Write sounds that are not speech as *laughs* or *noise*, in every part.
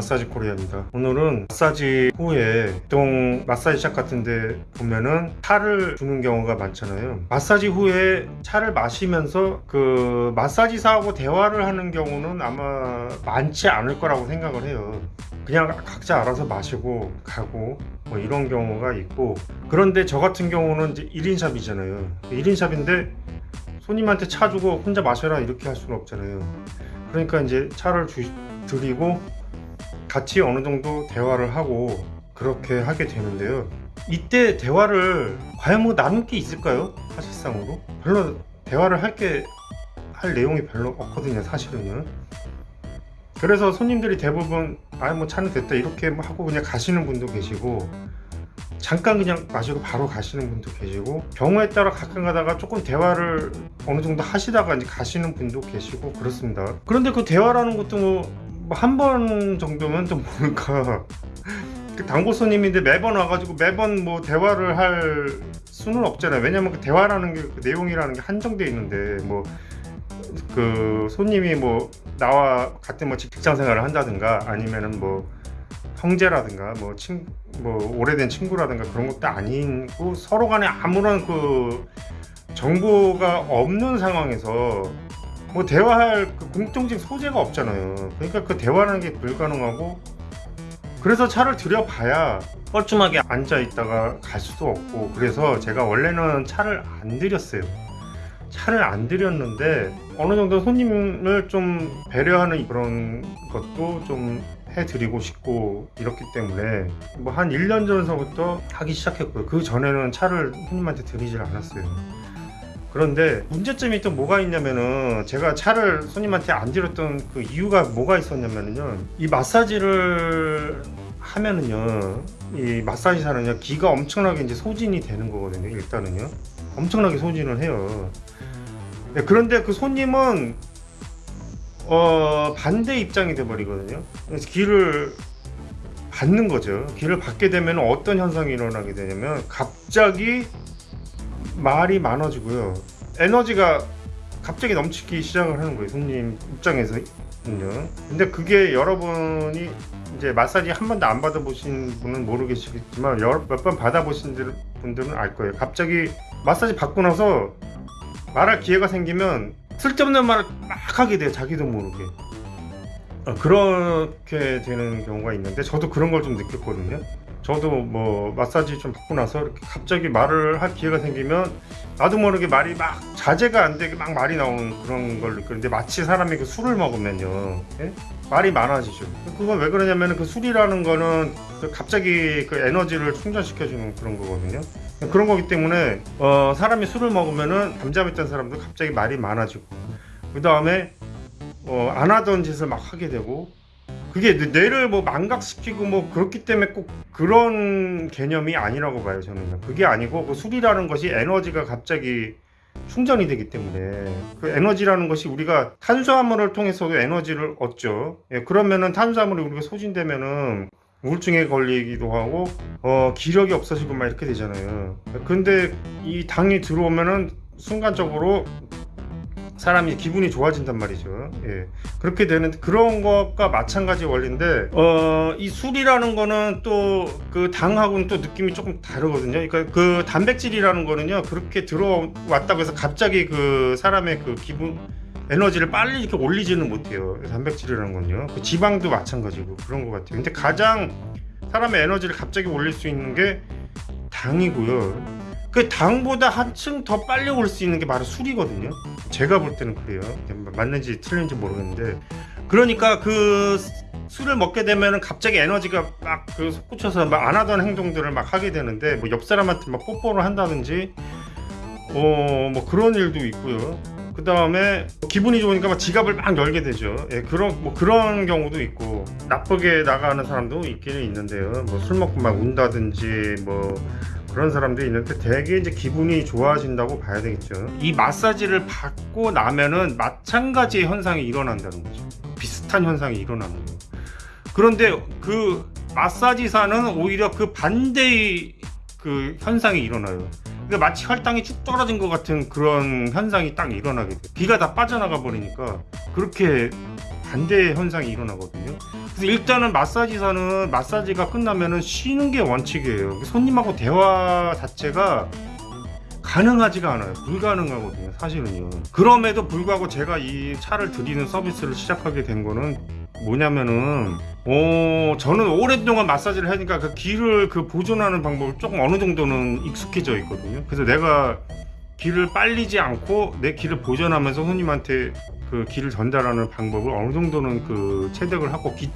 마사지 코리아입니다. 오늘은 마사지 후에 보통 마사지샵 같은데 보면은 차를 주는 경우가 많잖아요. 마사지 후에 차를 마시면서 그 마사지사하고 대화를 하는 경우는 아마 많지 않을 거라고 생각을 해요. 그냥 각자 알아서 마시고 가고 뭐 이런 경우가 있고. 그런데 저 같은 경우는 이제 1인샵이잖아요. 1인샵인데 손님한테 차 주고 혼자 마셔라 이렇게 할 수는 없잖아요. 그러니까 이제 차를 주, 드리고 같이 어느 정도 대화를 하고 그렇게 하게 되는데요. 이때 대화를 과연 뭐 나눌 게 있을까요? 사실상으로? 별로 대화를 할 게 할 내용이 별로 없거든요 사실은요. 그래서 손님들이 대부분 아 뭐 차는 됐다. 이렇게 뭐 하고 그냥 가시는 분도 계시고 잠깐 그냥 마시고 바로 가시는 분도 계시고 경우에 따라 가끔 가다가 조금 대화를 어느 정도 하시다가 이제 가시는 분도 계시고 그렇습니다. 그런데 그 대화라는 것도 뭐 한 번 정도면 좀그 단골 손님인데 매번 와가지고 매번 뭐 대화를 할 수는 없잖아요. 왜냐면 그 대화라는 게 그 내용이라는 게 한정돼 있는데 뭐 그 손님이 뭐 나와 같은 뭐 직장 생활을 한다든가 아니면은 뭐 형제라든가 뭐 친, 뭐 오래된 친구라든가 그런 것도 아니고 서로 간에 아무런 그 정보가 없는 상황에서 뭐 대화할 그 공통적 소재가 없잖아요. 그러니까 그 대화라는 게 불가능하고 그래서 차를 들여봐야 뻘쭘하게 앉아 있다가 갈 수도 없고 그래서 제가 원래는 차를 안 들였어요. 차를 안 들였는데 어느 정도 손님을 좀 배려하는 그런 것도 좀 해드리고 싶고 이렇기 때문에 뭐 한 1년 전서부터 하기 시작했고요 그 전에는 차를 손님한테 드리질 않았어요 그런데 문제점이 또 뭐가 있냐면은 제가 차를 손님한테 안 드렸던 그 이유가 뭐가 있었냐면요 이 마사지를 하면은요 이 마사지사는요 기가 엄청나게 이제 소진이 되는 거거든요 일단은요 엄청나게 소진을 해요 네, 그런데 그 손님은 어, 반대 입장이 돼 버리거든요. 그래서 기를 받는 거죠. 기를 받게 되면 어떤 현상이 일어나게 되냐면 갑자기 말이 많아지고요. 에너지가 갑자기 넘치기 시작을 하는 거예요. 손님 입장에서는요. 근데 그게 여러분이 이제 마사지 한 번도 안 받아보신 분은 모르겠지만 몇 번 받아보신 분들은 알 거예요. 갑자기 마사지 받고 나서 말할 기회가 생기면 쓸데없는 말을 막 하게 돼요 자기도 모르게 어, 그렇게 되는 경우가 있는데 저도 그런 걸 좀 느꼈거든요 저도 뭐 마사지 좀 받고 나서 이렇게 갑자기 말을 할 기회가 생기면 나도 모르게 말이 막 자제가 안 되게 막 말이 나오는 그런 걸 느끼는데 마치 사람이 그 술을 먹으면요. 예? 말이 많아지죠. 그건 왜 그러냐면 그 술이라는 거는 그 갑자기 그 에너지를 충전시켜주는 그런 거거든요. 그런 거기 때문에 어, 사람이 술을 먹으면은 잠잠했던 사람도 갑자기 말이 많아지고 그 다음에 어, 안 하던 짓을 막 하게 되고 그게 뇌를 뭐 망각시키고 뭐 그렇기 때문에 꼭 그런 개념이 아니라고 봐요 저는. 그게 아니고 그 술이라는 것이 에너지가 갑자기 충전이 되기 때문에. 그 에너지라는 것이 우리가 탄수화물을 통해서도 에너지를 얻죠. 예, 그러면은 탄수화물이 우리가 소진되면은 우울증에 걸리기도 하고 어, 기력이 없어지고 막 이렇게 되잖아요. 근데 이 당이 들어오면은 순간적으로 사람이 기분이 좋아진단 말이죠. 예. 그렇게 되는 그런 것과 마찬가지 원리인데 어, 이 술이라는 거는 또 그 당하고는 또 느낌이 조금 다르거든요. 그러니까 그 단백질이라는 거는요 그렇게 들어왔다고 해서 갑자기 그 사람의 그 기분 에너지를 빨리 이렇게 올리지는 못해요. 단백질이라는 건요. 그 지방도 마찬가지고 그런 것 같아요. 근데 가장 사람의 에너지를 갑자기 올릴 수 있는 게 당이고요 그 당보다 한층 더 빨리 올 수 있는 게 바로 술이거든요. 제가 볼 때는 그래요. 맞는지 틀린지 모르겠는데. 그러니까 그 술을 먹게 되면 갑자기 에너지가 막 그 솟구쳐서 막 안 하던 행동들을 막 하게 되는데 뭐 옆 사람한테 막 뽀뽀를 한다든지 어 뭐 그런 일도 있고요. 그 다음에 기분이 좋으니까 막 지갑을 막 열게 되죠. 예, 그런 뭐 그런 경우도 있고 나쁘게 나가는 사람도 있기는 있는데요. 뭐 술 먹고 막 운다든지 뭐 그런 사람도 있는데 되게 이제 기분이 좋아진다고 봐야 되겠죠. 이 마사지를 받고 나면은 마찬가지의 현상이 일어난다는 거죠. 비슷한 현상이 일어나는 거예요. 그런데 그 마사지사는 오히려 그 반대의 그 현상이 일어나요. 그러니까 마치 혈당이 쭉 떨어진 것 같은 그런 현상이 딱 일어나게 돼요. 기가 다 빠져나가 버리니까 그렇게 반대 현상이 일어나거든요. 그래서 일단은 마사지사는 마사지가 끝나면은 쉬는 게 원칙이에요. 손님하고 대화 자체가 가능하지가 않아요. 불가능하거든요. 사실은요. 그럼에도 불구하고 제가 이 차를 드리는 서비스를 시작하게 된 거는 뭐냐면은 어 저는 오랫동안 마사지를 하니까 그 기를 그 보존하는 방법을 조금 어느 정도는 익숙해져 있거든요. 그래서 내가 기를 빨리지 않고 내 기를 보존하면서 손님한테 그 기를 전달하는 방법을 어느 정도는 그 체득을 하고 기,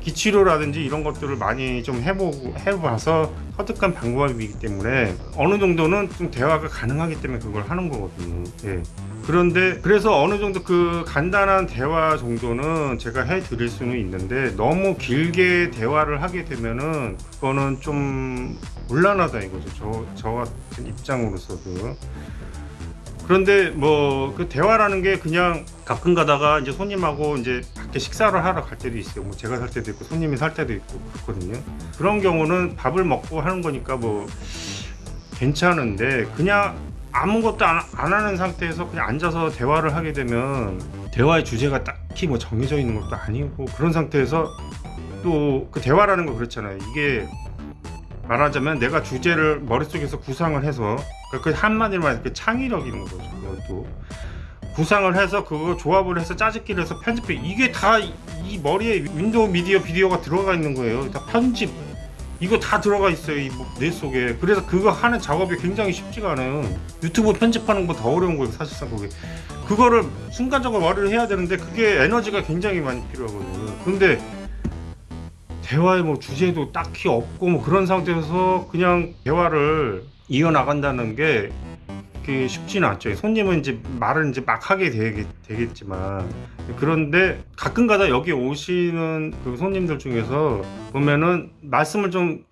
기치료라든지 이런 것들을 많이 좀 해보고 해봐서 터득한 방법이기 때문에 어느 정도는 좀 대화가 가능하기 때문에 그걸 하는 거거든요. 예. 그런데 그래서 어느 정도 그 간단한 대화 정도는 제가 해 드릴 수는 있는데 너무 길게 대화를 하게 되면은 그거는 좀 곤란하다 이거죠. 저, 저 같은 입장으로서도. 그런데 뭐 그 대화라는 게 그냥 가끔 가다가 이제 손님하고 이제 밖에 식사를 하러 갈 때도 있어요. 뭐 제가 살 때도 있고 손님이 살 때도 있고 그렇거든요. 그런 경우는 밥을 먹고 하는 거니까 뭐 괜찮은데 그냥 아무것도 안, 안 하는 상태에서 그냥 앉아서 대화를 하게 되면 대화의 주제가 딱히 뭐 정해져 있는 것도 아니고 그런 상태에서 또 그 대화라는 거 그렇잖아요. 이게 말하자면 내가 주제를 머릿속에서 구상을 해서 그 한마디로 말해서 그 창의력인 거죠. 그것도 구상을 해서 그거 조합을 해서 짜집기를 해서 편집해. 이게 다 이 머리에 Window Media Video가 들어가 있는 거예요. 다 편집. 이거 다 들어가 있어요 이뇌 속에. 그래서 그거 하는 작업이 굉장히 쉽지가 않아요. 유튜브 편집하는 거 더 어려운 거예요 사실상 그게. 그거를 순간적으로 머리를 해야 되는데 그게 에너지가 굉장히 많이 필요하거든요. 근데 대화의 뭐 주제도 딱히 없고 뭐 그런 상태에서 그냥 대화를 이어 나간다는 게 그게 쉽지는 않죠. 손님은 이제 말을 이제 막 하게 되겠, 되겠 지만 그런데 가끔가다 여기 오시는 그 손님들 중에서 보면은 말씀을 좀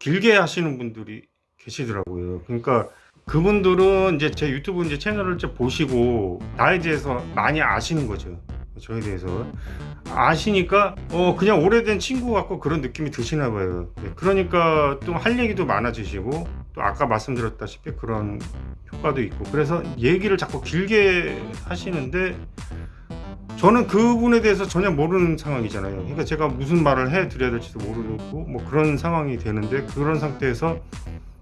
길게 하시는 분들이 계시더라고요. 그러니까 그분들은 이제 제 유튜브 이제 채널을 이제 보시고 나에 대해서 많이 아시는 거죠. 저에 대해서 아시니까 어 그냥 오래된 친구 같고 그런 느낌이 드시나 봐요. 네, 그러니까 또 할 얘기도 많아지시고 또 아까 말씀드렸다시피 그런 효과도 있고 그래서 얘기를 자꾸 길게 하시는데 저는 그분에 대해서 전혀 모르는 상황이잖아요. 그러니까 제가 무슨 말을 해 드려야 될지도 모르고 뭐 그런 상황이 되는데 그런 상태에서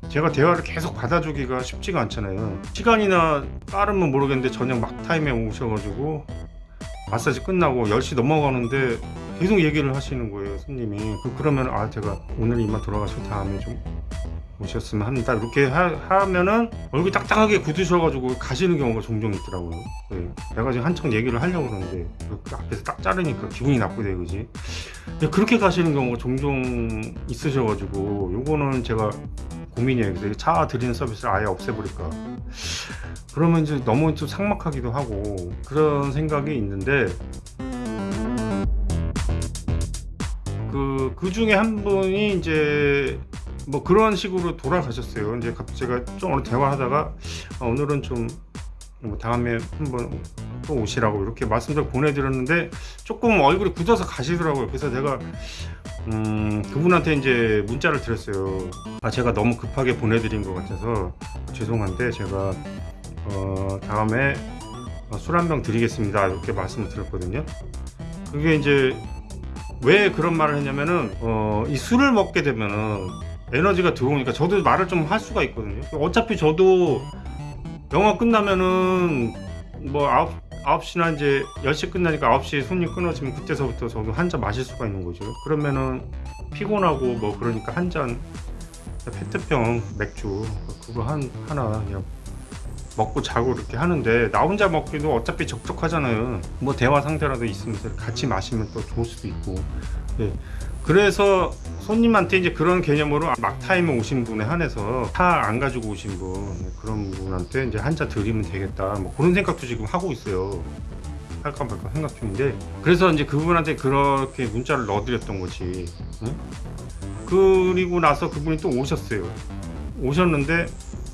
제가 대화를 계속 받아주기가 쉽지가 않잖아요. 시간이나 빠르면 모르겠는데 저녁 막 타임에 오셔가지고 마사지 끝나고 10시 넘어가는데 계속 얘기를 하시는 거예요, 손님이. 그- 그러면 아 제가 오늘 이만 돌아가시고 다음에 좀 오셨으면 합니다. 이렇게 하, 면은 얼굴이 딱딱하게 굳으셔가지고 가시는 경우가 종종 있더라고요. 네. 내가 지금 한창 얘기를 하려고 그러는데 그 앞에서 딱 자르니까 기분이 나쁘대 그지. 그렇게 가시는 경우가 종종 있으셔가지고 요거는 제가 고민이에요. 그래서 차 드리는 서비스를 아예 없애버릴까. 그러면 이제 너무 좀 삭막하기도 하고 그런 생각이 있는데 그, 그 중에 한 분이 이제 뭐 그런 식으로 돌아가셨어요. 이제 갑자기 제가 좀 오늘 대화하다가 아, 오늘은 좀 뭐 다음에 한번 또 오시라고 이렇게 말씀을 보내드렸는데 조금 얼굴이 굳어서 가시더라고요. 그래서 내가 음, 그분한테 이제 문자를 드렸어요. 아 제가 너무 급하게 보내드린 것 같아서 죄송한데 제가 어, 다음에 술 한 병 드리겠습니다. 이렇게 말씀을 드렸거든요. 그게 이제 왜 그런 말을 했냐면은 어, 이 술을 먹게 되면은 에너지가 들어오니까 저도 말을 좀 할 수가 있거든요. 어차피 저도 영화 끝나면은 뭐 아홉 9시나 이제 10시 끝나니까 9시에 손님 끊어지면 그때서부터 저도 한 잔 마실 수가 있는 거죠. 그러면은 피곤하고 뭐 그러니까 한 잔 페트병 맥주 그거 한 하나 그냥 먹고 자고 이렇게 하는데 나 혼자 먹기도 어차피 적적하잖아요. 뭐 대화 상태라도 있으면서 같이 마시면 또 좋을 수도 있고. 네. 그래서 손님한테 이제 그런 개념으로 막 타임에 오신 분에 한해서 차 안 가지고 오신 분 네, 그런 분한테 이제 한 잔 드리면 되겠다. 뭐 그런 생각도 지금 하고 있어요. 할까 말까 생각 중인데 그래서 이제 그분한테 그렇게 문자를 넣어드렸던 거지. 응? 그리고 나서 그분이 또 오셨어요. 오셨는데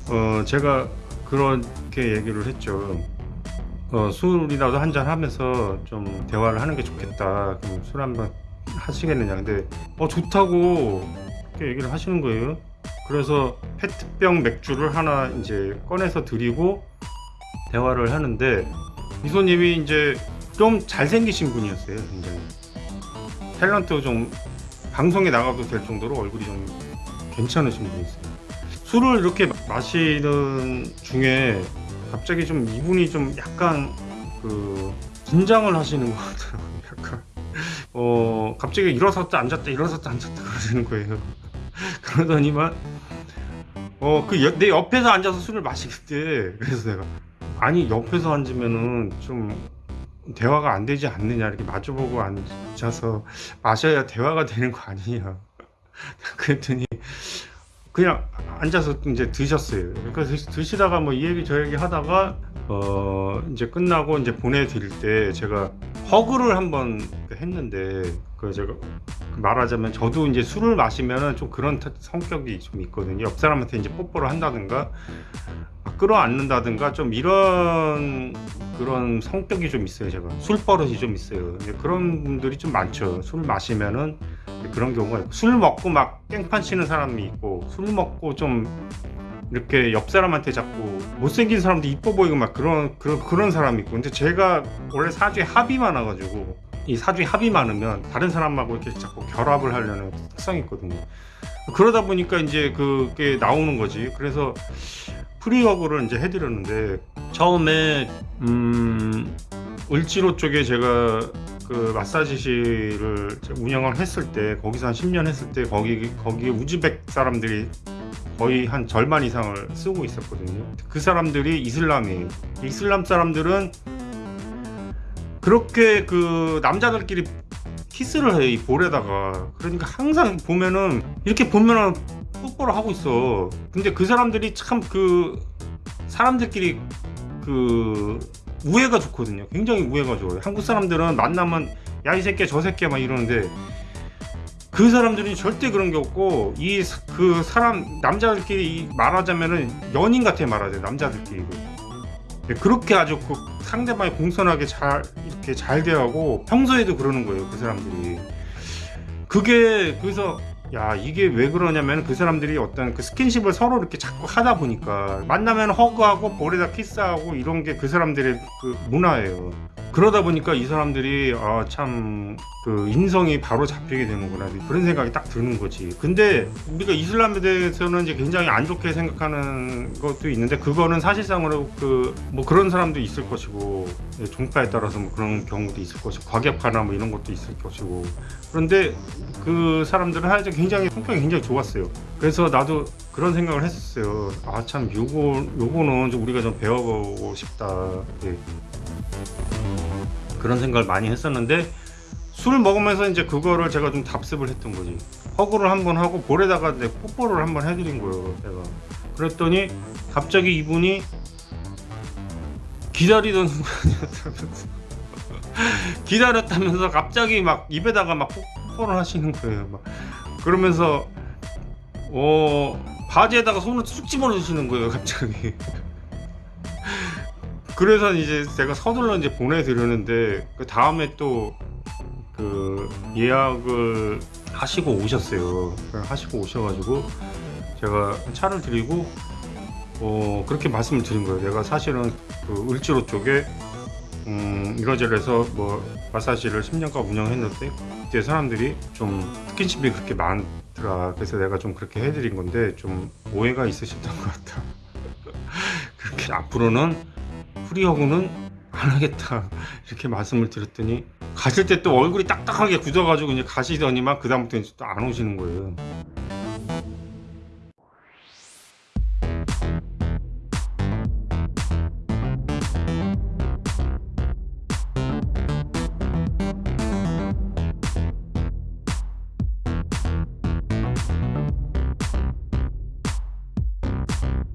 어 제가 그렇게 얘기를 했죠. 어, 술이라도 한잔 하면서 좀 대화를 하는 게 좋겠다. 그럼 술 한번 하시겠느냐. 근데 어 좋다고 이렇게 얘기를 하시는 거예요. 그래서 페트병 맥주를 하나 이제 꺼내서 드리고 대화를 하는데 이 손님이 이제 좀 잘생기신 분이었어요 굉장히 탤런트 좀 방송에 나가도 될 정도로 얼굴이 좀 괜찮으신 분이었어요 술을 이렇게 마시는 중에 갑자기 좀 이분이 좀 약간 그 긴장을 하시는 것 같더라고요. *laughs* 약간 어 갑자기 일어섰다 앉았다 일어섰다 앉았다 그러시는 거예요. *laughs* 그러더니만 어그 내 옆에서 앉아서 술을 마시겠대. 그래서 내가 아니 옆에서 앉으면은 좀 대화가 안 되지 않느냐 이렇게 마주보고 앉아서 마셔야 대화가 되는 거 아니냐. *laughs* 그랬더니 그냥 앉아서 이제 드셨어요. 그러니까 드- 드시다가 뭐 이 얘기 저 얘기 하다가 어 이제 끝나고 이제 보내드릴 때 제가 허그를 한번 했는데 그 제가 말하자면 저도 이제 술을 마시면은 좀 그런 타- 성격이 좀 있거든요. 옆 사람한테 이제 뽀뽀를 한다든가 막 끌어안는다든가 좀 이런 그런 성격이 좀 있어요 제가. 술 버릇이 좀 있어요. 그런 분들이 좀 많죠. 술 마시면은 그런 경우가 있고. 술 먹고 막 깽판 치는 사람이 있고 술 먹고 좀 이렇게 옆 사람한테 자꾸 못생긴 사람도 이뻐 보이고 막 그런 그런 그런 사람이 있고. 근데 제가 원래 사주에 합이 많아가지고 이 사주에 합이 많으면 다른 사람하고 이렇게 자꾸 결합을 하려는 특성이 있거든요 그러다 보니까 이제 그게 나오는 거지 그래서 free work를 이제 해드렸는데 처음에 음 을지로 쪽에 제가 그 마사지실을 운영을 했을 때 거기서 한 10년 했을 때 거기 거기 우즈벡 사람들이 거의 한 절반 이상을 쓰고 있었거든요. 그 사람들이 이슬람이에요. 이슬람 사람들은 그렇게 그 남자들끼리 키스를 해, 이 볼에다가. 그러니까 항상 보면은, 이렇게 보면은 뽀뽀를 하고 있어. 근데 그 사람들이 참 그, 사람들끼리 그, 우애가 좋거든요. 굉장히 우애가 좋아요. 한국 사람들은 만나면, 야, 이 새끼야, 저 새끼야, 막 이러는데, 그 사람들이 절대 그런 게 없고, 이, 그 사람, 남자들끼리 말하자면은 연인 같아 말하자, 남자들끼리. 네, 그렇게 아주 그 상대방이 공손하게 잘 이렇게 잘 대하고 평소에도 그러는 거예요 그 사람들이. 그게 그래서 야 이게 왜 그러냐면 그 사람들이 어떤 그 스킨십을 서로 이렇게 자꾸 하다 보니까 만나면 허그하고 볼에다 키스하고 이런 게 그 사람들의 그 문화예요 그러다 보니까 이 사람들이 아 참 그 인성이 바로 잡히게 되는구나. 그런 생각이 딱 드는 거지. 근데 우리가 이슬람에 대해서는 이제 굉장히 안 좋게 생각하는 것도 있는데 그거는 사실상으로 그 뭐 그런 사람도 있을 것이고 예, 종파에 따라서 뭐 그런 경우도 있을 것이고 과격하나 뭐 이런 것도 있을 것이고. 그런데 그 사람들은 하여튼 굉장히 성격이 굉장히 좋았어요. 그래서 나도 그런 생각을 했었어요. 아 참 요거 요거는 좀 우리가 좀 배워보고 싶다. 예. 그런 생각을 많이 했었는데 술을 먹으면서 이제 그거를 제가 좀 답습을 했던 거지. 허그를 한번 하고 볼에다가 내 뽀뽀를 한번 해드린 거예요 내가. 그랬더니 갑자기 이분이 기다리던 순간이었다면서. *laughs* 기다렸다면서 갑자기 막 입에다가 막 뽀뽀를 하시는 거예요 막. 그러면서 어 바지에다가 손을 쑥 집어넣으시는 거예요 갑자기 그래서 이제 제가 서둘러 이제 보내드렸는데 그 다음에 또 그 예약을 하시고 오셨어요. 하시고 오셔가지고 제가 차를 드리고 어 그렇게 말씀을 드린 거예요. 내가 사실은 그 을지로 쪽에 음 이러저러해서 뭐 마사지를 10년간 운영했는데 그때 사람들이 좀 스킨십이 그렇게 많더라. 그래서 내가 좀 그렇게 해드린 건데 좀 오해가 있으셨던 것 같아. *laughs* 그렇게 앞으로는 프리허그는 안 하겠다 이렇게 말씀을 드렸더니 가실 때 또 얼굴이 딱딱하게 굳어가지고 이제 가시더니만 그 다음부터 이제 또 안 오시는 거예요.